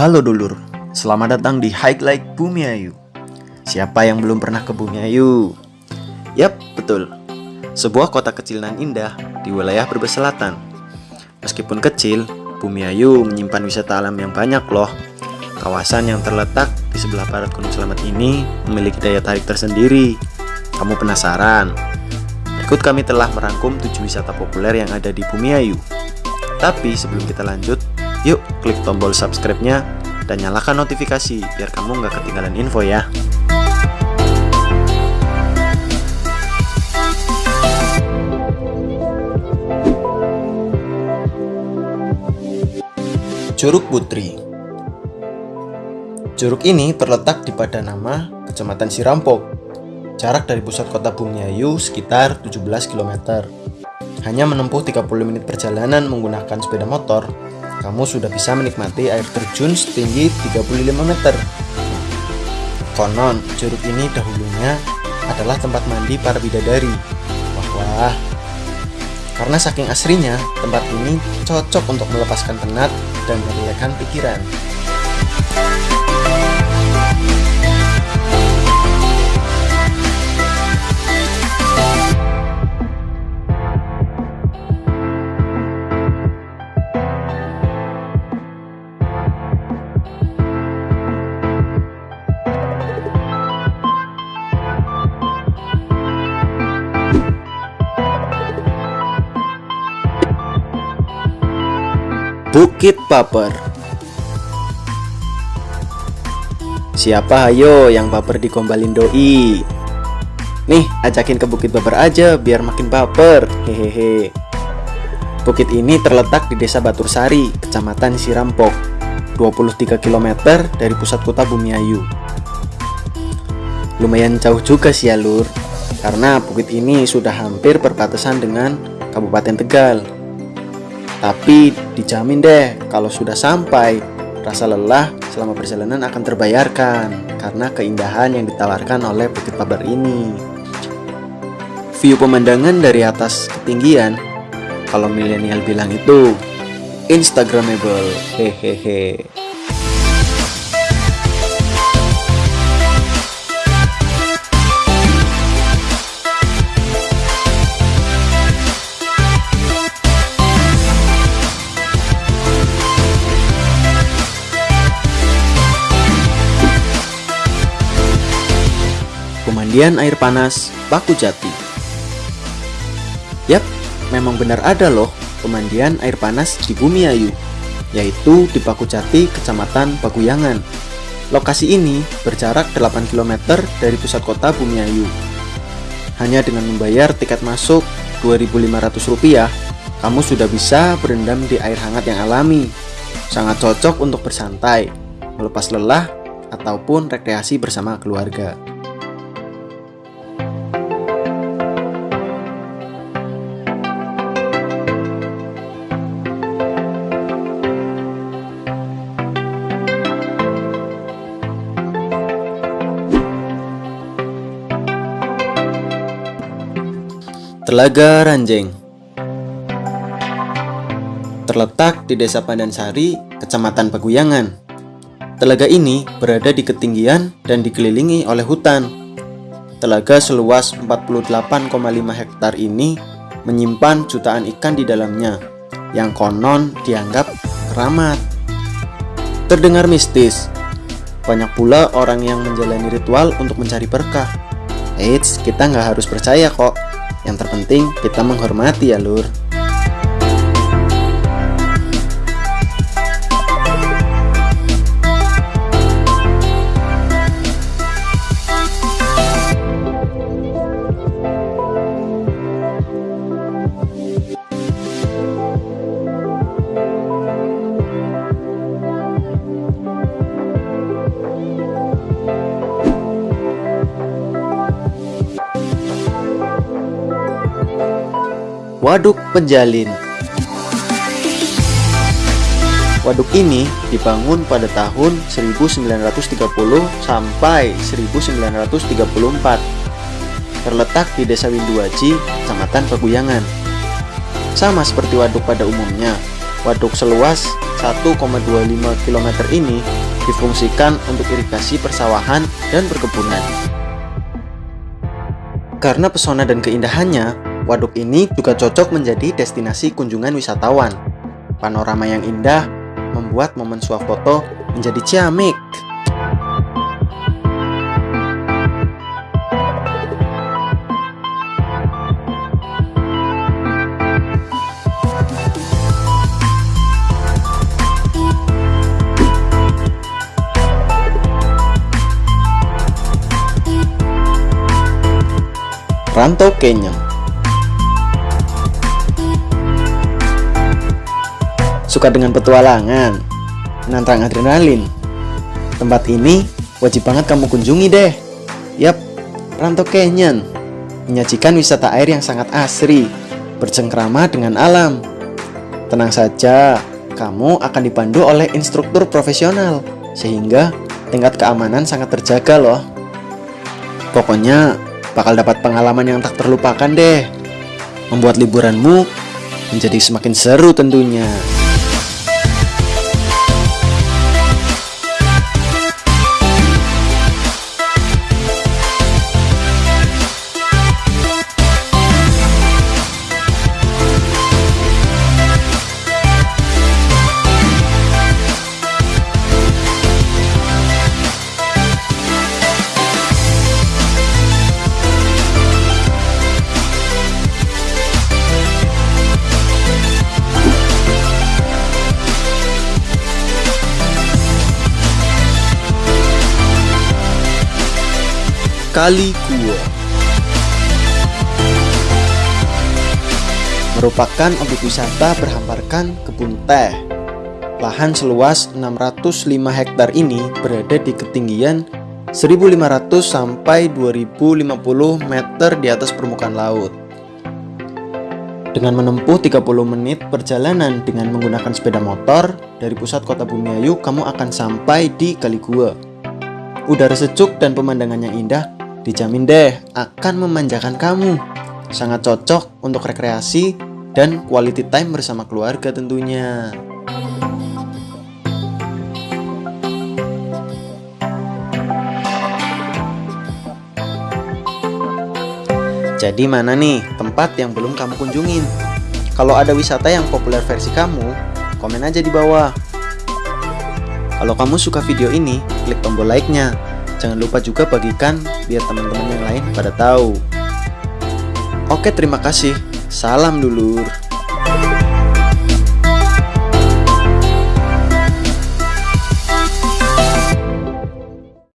Halo dulur, selamat datang di Highlight Bumi Ayu. Siapa yang belum pernah ke Bumi Ayu? Yap, betul. Sebuah kota kecil nan indah di wilayah Brebes Selatan. Meskipun kecil, Bumi Ayu menyimpan wisata alam yang banyak loh. Kawasan yang terletak di sebelah barat Gunung Selamat ini memiliki daya tarik tersendiri. Kamu penasaran? Ikut kami telah merangkum 7 wisata populer yang ada di Bumi Ayu. Tapi sebelum kita lanjut, yuk klik tombol subscribe-nya dan nyalakan notifikasi biar kamu nggak ketinggalan info ya. Curug Putri Curug ini terletak di Padanama, Kecamatan Sirampok. Jarak dari pusat kota Bumiayu sekitar 17 km. Hanya menempuh 30 menit perjalanan menggunakan sepeda motor, kamu sudah bisa menikmati air terjun setinggi 35 meter. Konon, curug ini dahulunya adalah tempat mandi para bidadari. Wah, wah. Karena saking asrinya, tempat ini cocok untuk melepaskan penat dan merilekan pikiran. Bukit Paper Siapa ayo yang baper digombalin doi? Nih, ajakin ke Bukit Paper aja biar makin baper. Hehehe. Bukit ini terletak di Desa Batursari, Kecamatan Sirampok, 23 km dari pusat kota Bumiayu. Lumayan jauh juga sih ya lur, karena bukit ini sudah hampir berbatasan dengan Kabupaten Tegal. Tapi dijamin deh, kalau sudah sampai, rasa lelah selama perjalanan akan terbayarkan karena keindahan yang ditawarkan oleh Bukit Pabar ini. View pemandangan dari atas ketinggian, kalau milenial bilang itu Instagramable, hehehe. Pemandian air panas Paku Jati. Yap, memang benar ada loh pemandian air panas di Bumi Ayu, yaitu di Paku Jati, Kecamatan Paguyangan. Lokasi ini berjarak 8 km dari pusat kota Bumi Ayu. Hanya dengan membayar tiket masuk Rp2.500, kamu sudah bisa berendam di air hangat yang alami. Sangat cocok untuk bersantai, melepas lelah, ataupun rekreasi bersama keluarga. Telaga Ranjeng Terletak di Desa Pandansari, Kecamatan Paguyangan. Telaga ini berada di ketinggian dan dikelilingi oleh hutan. Telaga seluas 48,5 hektar ini menyimpan jutaan ikan di dalamnya, yang konon dianggap keramat. Terdengar mistis, banyak pula orang yang menjalani ritual untuk mencari berkah. Eits, kita nggak harus percaya kok. Yang terpenting kita menghormati ya lur Waduk Penjalin. Waduk ini dibangun pada tahun 1930 sampai 1934 Terletak di Desa Winduaji, Kecamatan Paguyangan. Sama seperti waduk pada umumnya waduk seluas 1,25 km ini difungsikan untuk irigasi persawahan dan perkebunan. Karena pesona dan keindahannya, waduk ini juga cocok menjadi destinasi kunjungan wisatawan. Panorama yang indah membuat momen swafoto menjadi ciamik. Rantau Kenyam Suka dengan petualangan, menantang adrenalin. Tempat ini wajib banget kamu kunjungi deh. Yap, Rantau Canyon menyajikan wisata air yang sangat asri, bercengkrama dengan alam. Tenang saja, kamu akan dipandu oleh instruktur profesional, sehingga tingkat keamanan sangat terjaga loh. Pokoknya bakal dapat pengalaman yang tak terlupakan deh. Membuat liburanmu menjadi semakin seru tentunya. Kali Gua merupakan objek wisata berhamparkan kebun teh. Lahan seluas 605 hektar ini berada di ketinggian 1500 sampai 2050 meter di atas permukaan laut. Dengan menempuh 30 menit perjalanan dengan menggunakan sepeda motor dari pusat kota Bumiayu, kamu akan sampai di Kali Gua. Udara sejuk dan pemandangan yang indah Dijamin deh akan memanjakan kamu. Sangat cocok untuk rekreasi dan quality time bersama keluarga tentunya. Jadi mana nih tempat yang belum kamu kunjungin? Kalau ada wisata yang populer versi kamu, komen aja di bawah. Kalau kamu suka video ini, klik tombol like-nya Jangan lupa juga bagikan biar teman-teman yang lain pada tahu. Oke, terima kasih. Salam dulur.